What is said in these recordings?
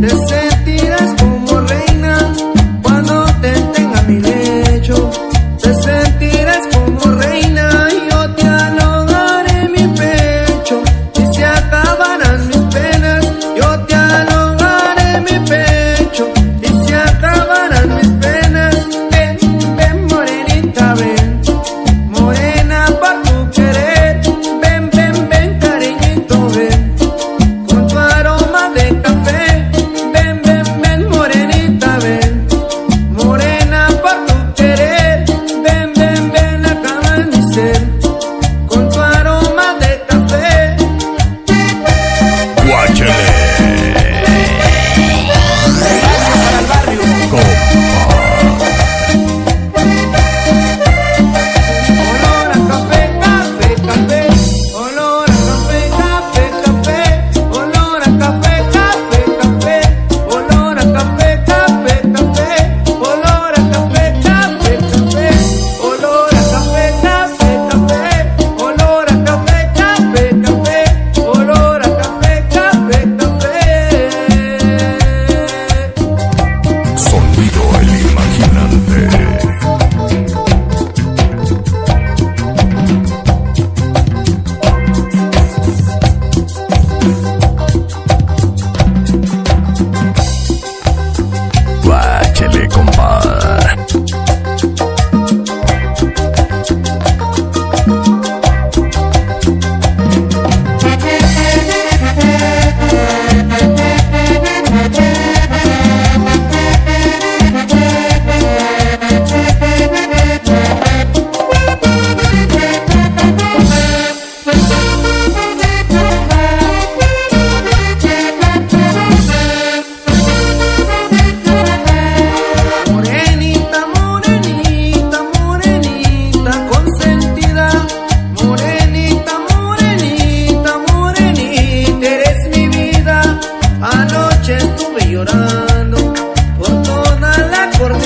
They say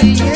yeah.